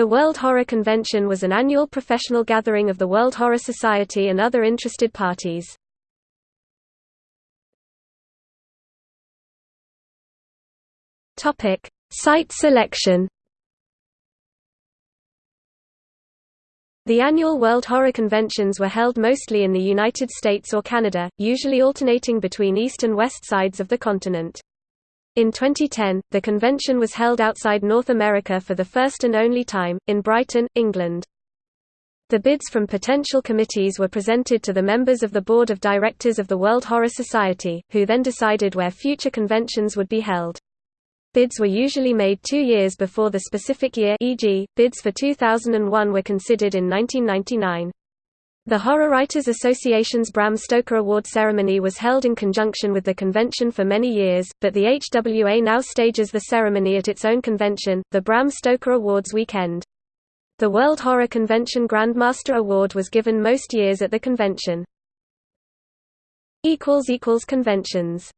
The World Horror Convention was an annual professional gathering of the World Horror Society and other interested parties. Topic: Site selection The annual World Horror Conventions were held mostly in the United States or Canada, usually alternating between east and west sides of the continent. In 2010, the convention was held outside North America for the first and only time, in Brighton, England. The bids from potential committees were presented to the members of the Board of Directors of the World Horror Society, who then decided where future conventions would be held. Bids were usually made two years before the specific year e.g., bids for 2001 were considered in 1999. The Horror Writers Association's Bram Stoker Award ceremony was held in conjunction with the convention for many years, but the HWA now stages the ceremony at its own convention, the Bram Stoker Awards weekend. The World Horror Convention Grandmaster Award was given most years at the convention. Conventions